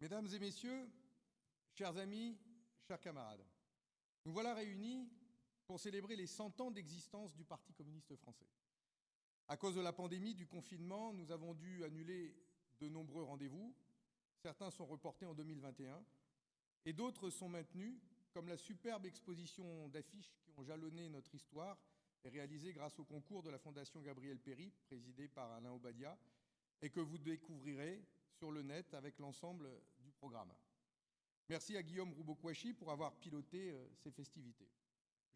Mesdames et messieurs, chers amis, chers camarades, nous voilà réunis pour célébrer les 100 ans d'existence du Parti communiste français. À cause de la pandémie, du confinement, nous avons dû annuler de nombreux rendez-vous. Certains sont reportés en 2021 et d'autres sont maintenus, comme la superbe exposition d'affiches qui ont jalonné notre histoire et réalisée grâce au concours de la Fondation Gabriel Péry, présidée par Alain Obadia, et que vous découvrirez sur le net avec l'ensemble du programme. Merci à Guillaume Roubokwachi pour avoir piloté euh, ces festivités.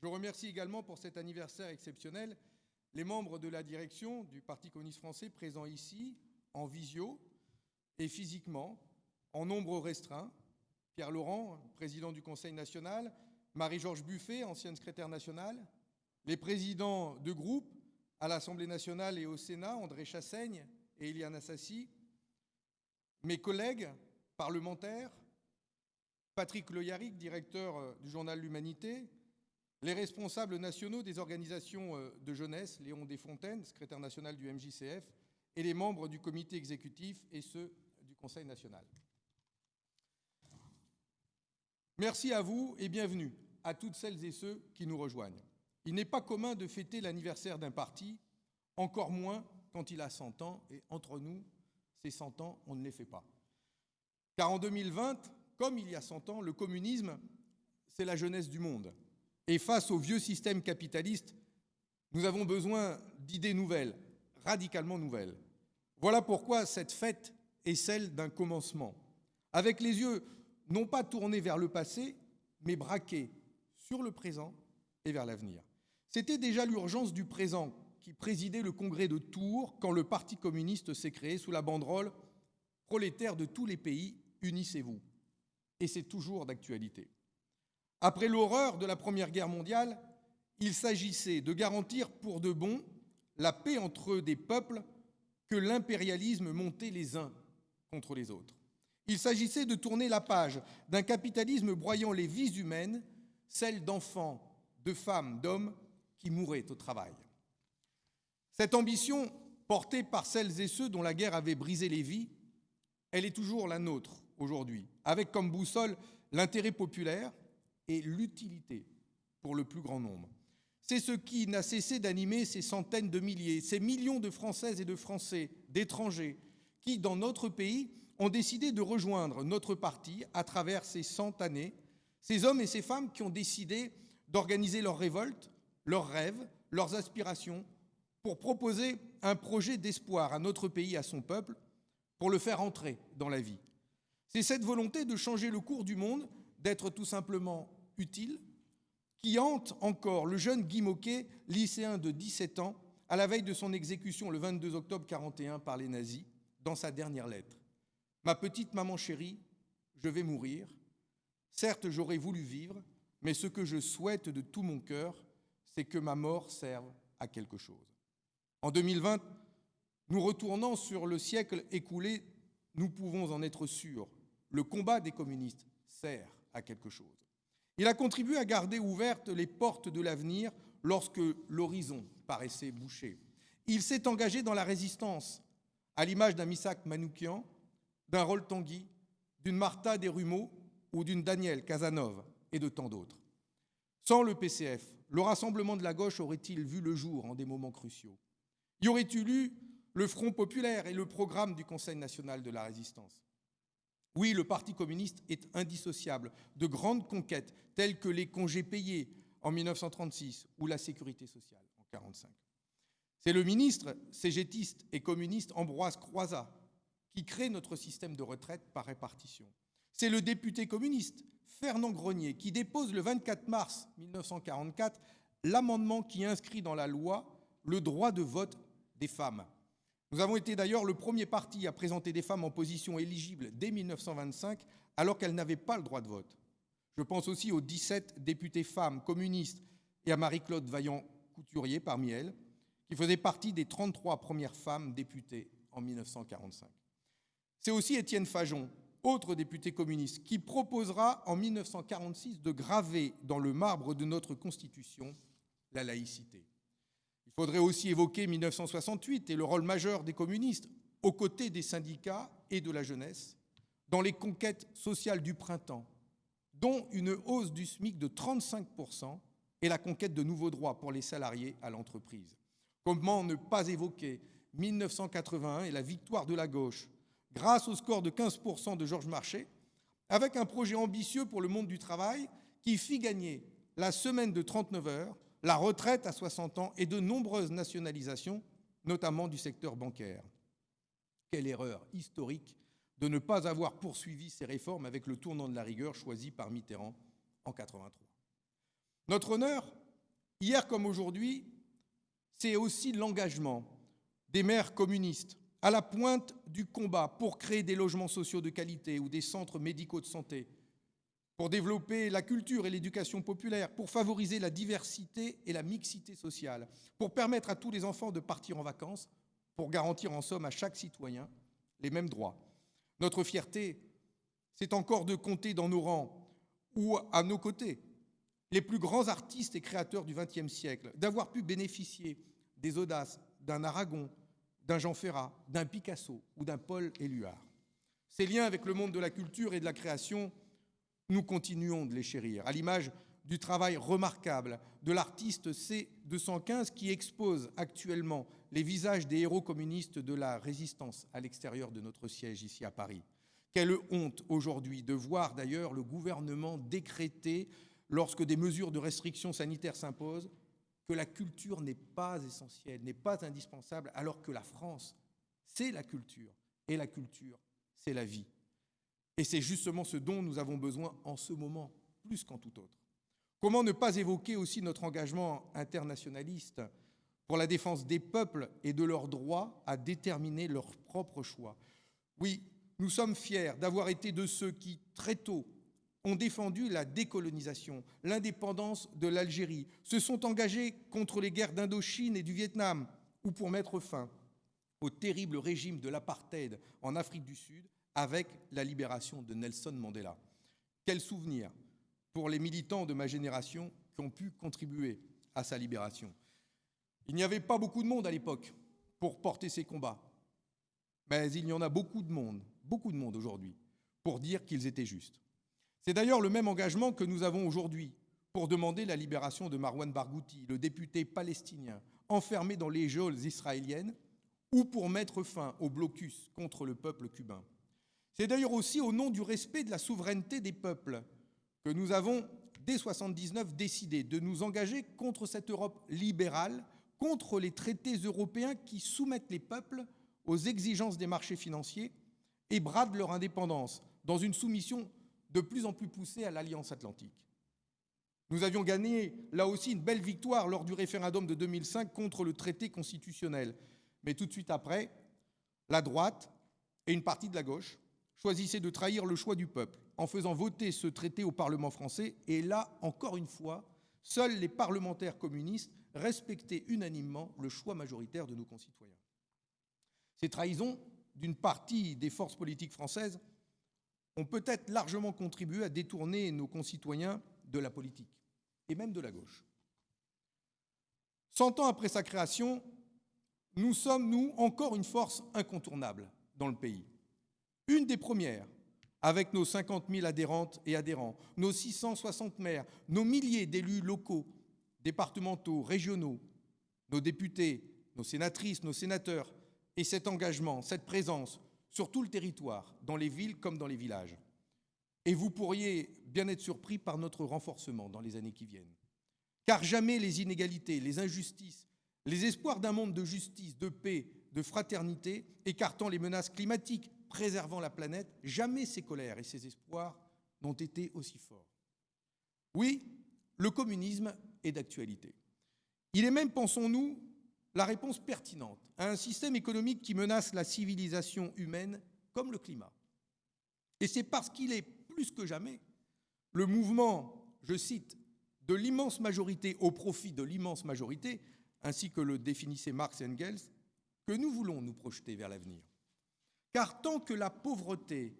Je remercie également pour cet anniversaire exceptionnel les membres de la direction du Parti communiste français présents ici, en visio et physiquement, en nombre restreint. Pierre Laurent, président du Conseil national, Marie-Georges Buffet, ancienne secrétaire nationale, les présidents de groupe à l'Assemblée nationale et au Sénat, André Chassaigne et Eliane Assassi, mes collègues parlementaires, Patrick Loyaric, directeur euh, du journal L'Humanité, les responsables nationaux des organisations euh, de jeunesse, Léon Desfontaines, secrétaire national du MJCF, et les membres du comité exécutif et ceux du Conseil national. Merci à vous et bienvenue à toutes celles et ceux qui nous rejoignent. Il n'est pas commun de fêter l'anniversaire d'un parti, encore moins quand il a 100 ans, et entre nous, ces 100 ans, on ne les fait pas. Car en 2020, comme il y a 100 ans, le communisme, c'est la jeunesse du monde. Et face au vieux système capitaliste, nous avons besoin d'idées nouvelles, radicalement nouvelles. Voilà pourquoi cette fête est celle d'un commencement, avec les yeux non pas tournés vers le passé, mais braqués sur le présent et vers l'avenir. C'était déjà l'urgence du présent qui présidait le congrès de Tours quand le Parti communiste s'est créé sous la banderole « Prolétaires de tous les pays, unissez-vous » et c'est toujours d'actualité. Après l'horreur de la Première Guerre mondiale, il s'agissait de garantir pour de bon la paix entre des peuples que l'impérialisme montait les uns contre les autres. Il s'agissait de tourner la page d'un capitalisme broyant les vies humaines, celles d'enfants, de femmes, d'hommes qui mouraient au travail. Cette ambition, portée par celles et ceux dont la guerre avait brisé les vies, elle est toujours la nôtre aujourd'hui, avec comme boussole l'intérêt populaire et l'utilité pour le plus grand nombre. C'est ce qui n'a cessé d'animer ces centaines de milliers, ces millions de Françaises et de Français, d'étrangers, qui, dans notre pays, ont décidé de rejoindre notre parti à travers ces cent années, ces hommes et ces femmes qui ont décidé d'organiser leurs révoltes, leurs rêves, leurs aspirations, pour proposer un projet d'espoir à notre pays, à son peuple, pour le faire entrer dans la vie. C'est cette volonté de changer le cours du monde, d'être tout simplement utile, qui hante encore le jeune Guy Moquet, lycéen de 17 ans, à la veille de son exécution le 22 octobre 41 par les nazis, dans sa dernière lettre. Ma petite maman chérie, je vais mourir. Certes, j'aurais voulu vivre, mais ce que je souhaite de tout mon cœur, c'est que ma mort serve à quelque chose. En 2020, nous retournons sur le siècle écoulé, nous pouvons en être sûrs le combat des communistes sert à quelque chose. Il a contribué à garder ouvertes les portes de l'avenir lorsque l'horizon paraissait bouché. Il s'est engagé dans la résistance, à l'image d'un Misak Manoukian, d'un Rol Tanguy, d'une Martha Desrumeaux ou d'une Danielle Casanova et de tant d'autres. Sans le PCF, le rassemblement de la gauche aurait-il vu le jour en des moments cruciaux? Y aurait-il eu le Front populaire et le programme du Conseil national de la résistance? Oui, le Parti communiste est indissociable de grandes conquêtes telles que les congés payés en 1936 ou la sécurité sociale en 1945. C'est le ministre cégétiste et communiste Ambroise Croizat qui crée notre système de retraite par répartition. C'est le député communiste Fernand Grenier qui dépose le 24 mars 1944 l'amendement qui inscrit dans la loi le droit de vote des femmes. Nous avons été d'ailleurs le premier parti à présenter des femmes en position éligible dès 1925, alors qu'elles n'avaient pas le droit de vote. Je pense aussi aux 17 députés femmes communistes et à Marie-Claude Vaillant-Couturier parmi elles, qui faisaient partie des 33 premières femmes députées en 1945. C'est aussi Étienne Fajon, autre député communiste, qui proposera en 1946 de graver dans le marbre de notre Constitution la laïcité. Il faudrait aussi évoquer 1968 et le rôle majeur des communistes aux côtés des syndicats et de la jeunesse dans les conquêtes sociales du printemps, dont une hausse du SMIC de 35% et la conquête de nouveaux droits pour les salariés à l'entreprise. Comment ne pas évoquer 1981 et la victoire de la gauche grâce au score de 15% de Georges Marchais, avec un projet ambitieux pour le monde du travail qui fit gagner la semaine de 39 heures, la retraite à 60 ans et de nombreuses nationalisations, notamment du secteur bancaire. Quelle erreur historique de ne pas avoir poursuivi ces réformes avec le tournant de la rigueur choisi par Mitterrand en 83. Notre honneur, hier comme aujourd'hui, c'est aussi l'engagement des maires communistes à la pointe du combat pour créer des logements sociaux de qualité ou des centres médicaux de santé, pour développer la culture et l'éducation populaire, pour favoriser la diversité et la mixité sociale, pour permettre à tous les enfants de partir en vacances, pour garantir en somme à chaque citoyen les mêmes droits. Notre fierté, c'est encore de compter dans nos rangs ou à nos côtés les plus grands artistes et créateurs du XXe siècle, d'avoir pu bénéficier des audaces d'un Aragon, d'un Jean Ferrat, d'un Picasso ou d'un Paul Éluard. Ces liens avec le monde de la culture et de la création, nous continuons de les chérir, à l'image du travail remarquable de l'artiste C215 qui expose actuellement les visages des héros communistes de la résistance à l'extérieur de notre siège ici à Paris. Quelle honte aujourd'hui de voir d'ailleurs le gouvernement décréter, lorsque des mesures de restriction sanitaire s'imposent, que la culture n'est pas essentielle, n'est pas indispensable, alors que la France, c'est la culture, et la culture, c'est la vie. Et c'est justement ce dont nous avons besoin en ce moment, plus qu'en tout autre. Comment ne pas évoquer aussi notre engagement internationaliste pour la défense des peuples et de leur droit à déterminer leurs propres choix? Oui, nous sommes fiers d'avoir été de ceux qui, très tôt, ont défendu la décolonisation, l'indépendance de l'Algérie, se sont engagés contre les guerres d'Indochine et du Vietnam, ou pour mettre fin au terrible régime de l'apartheid en Afrique du Sud avec la libération de Nelson Mandela. Quel souvenir pour les militants de ma génération qui ont pu contribuer à sa libération. Il n'y avait pas beaucoup de monde à l'époque pour porter ces combats, mais il y en a beaucoup de monde, beaucoup de monde aujourd'hui, pour dire qu'ils étaient justes. C'est d'ailleurs le même engagement que nous avons aujourd'hui pour demander la libération de Marwan Barghouti, le député palestinien enfermé dans les geôles israéliennes, ou pour mettre fin au blocus contre le peuple cubain. C'est d'ailleurs aussi au nom du respect de la souveraineté des peuples que nous avons, dès 1979, décidé de nous engager contre cette Europe libérale, contre les traités européens qui soumettent les peuples aux exigences des marchés financiers et bradent leur indépendance dans une soumission de plus en plus poussé à l'Alliance Atlantique. Nous avions gagné, là aussi, une belle victoire lors du référendum de 2005 contre le traité constitutionnel. Mais tout de suite après, la droite et une partie de la gauche choisissaient de trahir le choix du peuple en faisant voter ce traité au Parlement français. Et là, encore une fois, seuls les parlementaires communistes respectaient unanimement le choix majoritaire de nos concitoyens. Ces trahisons d'une partie des forces politiques françaises ont peut-être largement contribué à détourner nos concitoyens de la politique, et même de la gauche. Cent ans après sa création, nous sommes, nous, encore une force incontournable dans le pays. Une des premières, avec nos 50 000 adhérentes et adhérents, nos 660 maires, nos milliers d'élus locaux, départementaux, régionaux, nos députés, nos sénatrices, nos sénateurs, et cet engagement, cette présence, sur tout le territoire, dans les villes comme dans les villages. Et vous pourriez bien être surpris par notre renforcement dans les années qui viennent. Car jamais les inégalités, les injustices, les espoirs d'un monde de justice, de paix, de fraternité, écartant les menaces climatiques, préservant la planète, jamais ces colères et ces espoirs n'ont été aussi forts. Oui, le communisme est d'actualité. Il est même, pensons-nous, la réponse pertinente à un système économique qui menace la civilisation humaine comme le climat. Et c'est parce qu'il est plus que jamais le mouvement, je cite, de l'immense majorité au profit de l'immense majorité, ainsi que le définissait Marx et Engels, que nous voulons nous projeter vers l'avenir. Car tant que la pauvreté,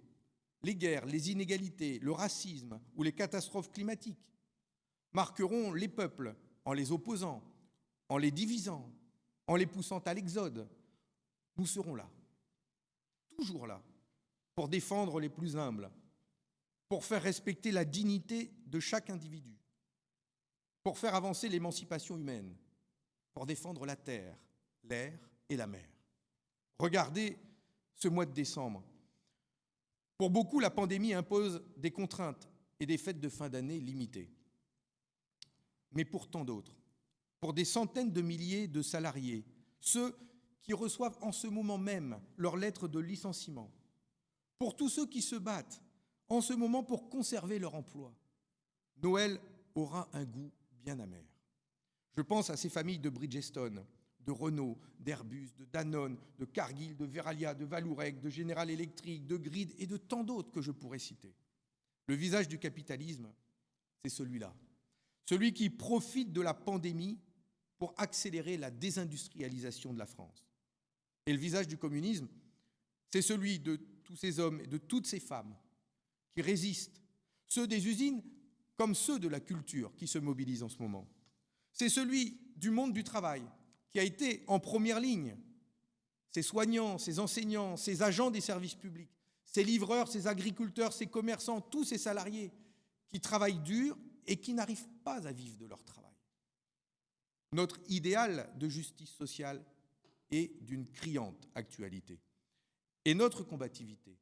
les guerres, les inégalités, le racisme ou les catastrophes climatiques marqueront les peuples en les opposant, en les divisant, en les poussant à l'exode, nous serons là, toujours là, pour défendre les plus humbles, pour faire respecter la dignité de chaque individu, pour faire avancer l'émancipation humaine, pour défendre la terre, l'air et la mer. Regardez ce mois de décembre. Pour beaucoup, la pandémie impose des contraintes et des fêtes de fin d'année limitées. Mais pour tant d'autres, pour des centaines de milliers de salariés, ceux qui reçoivent en ce moment même leur lettre de licenciement, pour tous ceux qui se battent en ce moment pour conserver leur emploi, Noël aura un goût bien amer. Je pense à ces familles de Bridgestone, de Renault, d'Airbus, de Danone, de Cargill, de Veralia, de Valourec, de General Electric, de Grid et de tant d'autres que je pourrais citer. Le visage du capitalisme, c'est celui-là. Celui qui profite de la pandémie pour accélérer la désindustrialisation de la France. Et le visage du communisme, c'est celui de tous ces hommes et de toutes ces femmes qui résistent, ceux des usines comme ceux de la culture qui se mobilisent en ce moment. C'est celui du monde du travail qui a été en première ligne. Ces soignants, ces enseignants, ces agents des services publics, ces livreurs, ces agriculteurs, ces commerçants, tous ces salariés qui travaillent dur et qui n'arrivent pas à vivre de leur travail. Notre idéal de justice sociale est d'une criante actualité. Et notre combativité,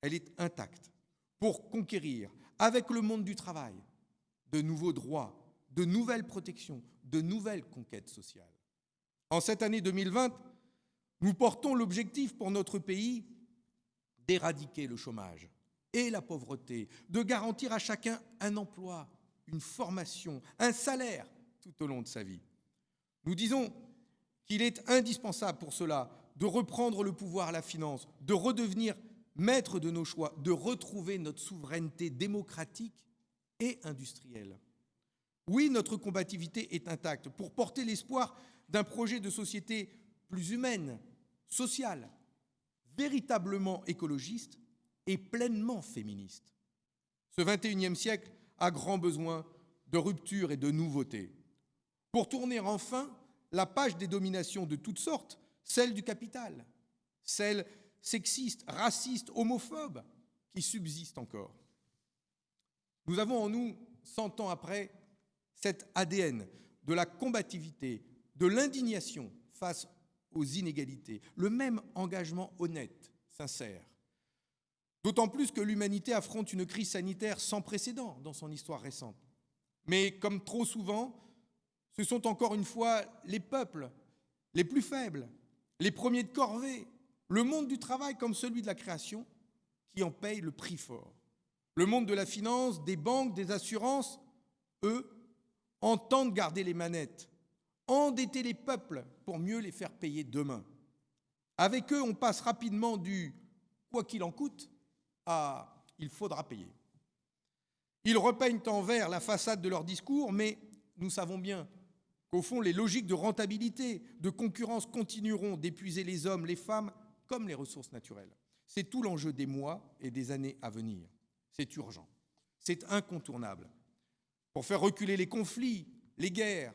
elle est intacte pour conquérir, avec le monde du travail, de nouveaux droits, de nouvelles protections, de nouvelles conquêtes sociales. En cette année 2020, nous portons l'objectif pour notre pays d'éradiquer le chômage et la pauvreté, de garantir à chacun un emploi, une formation, un salaire tout au long de sa vie. Nous disons qu'il est indispensable pour cela de reprendre le pouvoir à la finance, de redevenir maître de nos choix, de retrouver notre souveraineté démocratique et industrielle. Oui, notre combativité est intacte pour porter l'espoir d'un projet de société plus humaine, sociale, véritablement écologiste et pleinement féministe. Ce 21e siècle a grand besoin de rupture et de nouveautés pour tourner enfin la page des dominations de toutes sortes, celle du capital, celle sexiste, raciste, homophobe, qui subsiste encore. Nous avons en nous, cent ans après, cet ADN de la combativité, de l'indignation face aux inégalités, le même engagement honnête, sincère. D'autant plus que l'humanité affronte une crise sanitaire sans précédent dans son histoire récente. Mais comme trop souvent, ce sont encore une fois les peuples les plus faibles, les premiers de corvée, le monde du travail comme celui de la création, qui en payent le prix fort. Le monde de la finance, des banques, des assurances, eux, entendent garder les manettes, endetter les peuples pour mieux les faire payer demain. Avec eux, on passe rapidement du quoi qu'il en coûte à il faudra payer. Ils repeignent en vert la façade de leur discours, mais nous savons bien au fond, les logiques de rentabilité, de concurrence continueront d'épuiser les hommes, les femmes, comme les ressources naturelles. C'est tout l'enjeu des mois et des années à venir. C'est urgent. C'est incontournable. Pour faire reculer les conflits, les guerres,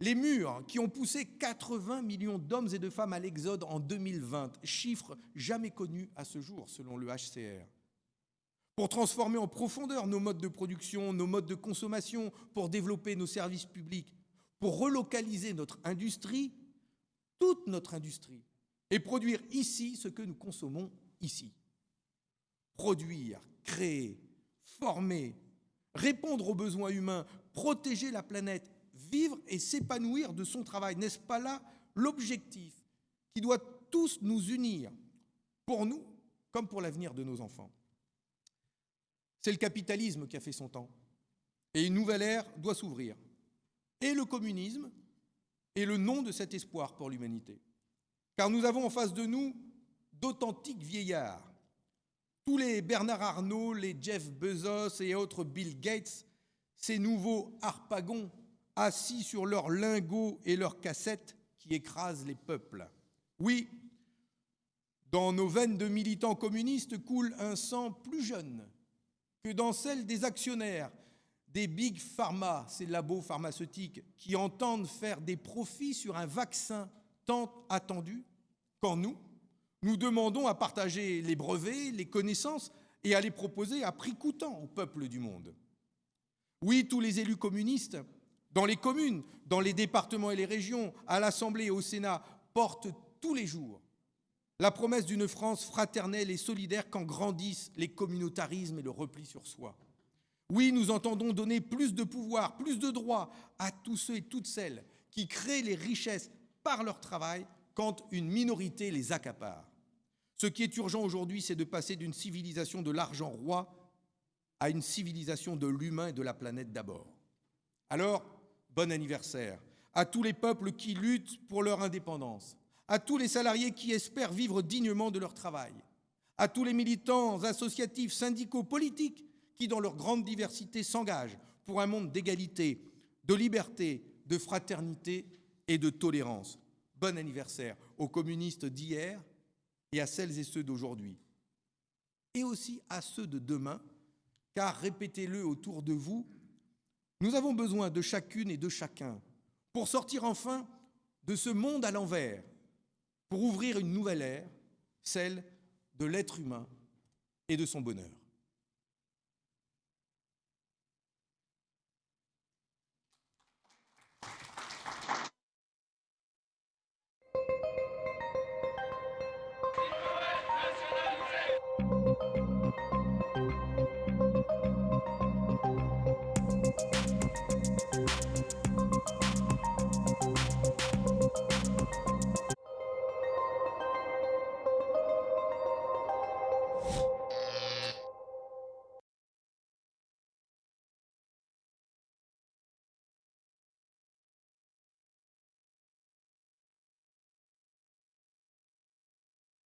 les murs qui ont poussé 80 millions d'hommes et de femmes à l'exode en 2020, chiffre jamais connu à ce jour selon le HCR. Pour transformer en profondeur nos modes de production, nos modes de consommation, pour développer nos services publics, pour relocaliser notre industrie, toute notre industrie, et produire ici ce que nous consommons ici. Produire, créer, former, répondre aux besoins humains, protéger la planète, vivre et s'épanouir de son travail. N'est-ce pas là l'objectif qui doit tous nous unir, pour nous comme pour l'avenir de nos enfants? C'est le capitalisme qui a fait son temps. Et une nouvelle ère doit s'ouvrir et le communisme est le nom de cet espoir pour l'humanité. Car nous avons en face de nous d'authentiques vieillards. Tous les Bernard Arnault, les Jeff Bezos et autres Bill Gates, ces nouveaux harpagons assis sur leurs lingots et leurs cassettes qui écrasent les peuples. Oui, dans nos veines de militants communistes coule un sang plus jeune que dans celle des actionnaires des big pharma, ces labos pharmaceutiques, qui entendent faire des profits sur un vaccin tant attendu, quand nous, Nous demandons à partager les brevets, les connaissances et à les proposer à prix coûtant au peuple du monde. Oui, tous les élus communistes, dans les communes, dans les départements et les régions, à l'Assemblée et au Sénat, portent tous les jours la promesse d'une France fraternelle et solidaire quand grandissent les communautarismes et le repli sur soi. Oui, nous entendons donner plus de pouvoir, plus de droits à tous ceux et toutes celles qui créent les richesses par leur travail quand une minorité les accapare. Ce qui est urgent aujourd'hui, c'est de passer d'une civilisation de l'argent roi à une civilisation de l'humain et de la planète d'abord. Alors, bon anniversaire à tous les peuples qui luttent pour leur indépendance, à tous les salariés qui espèrent vivre dignement de leur travail, à tous les militants associatifs, syndicaux, politiques qui, dans leur grande diversité, s'engagent pour un monde d'égalité, de liberté, de fraternité et de tolérance. Bon anniversaire aux communistes d'hier et à celles et ceux d'aujourd'hui. Et aussi à ceux de demain, car répétez-le autour de vous, nous avons besoin de chacune et de chacun pour sortir enfin de ce monde à l'envers, pour ouvrir une nouvelle ère, celle de l'être humain et de son bonheur.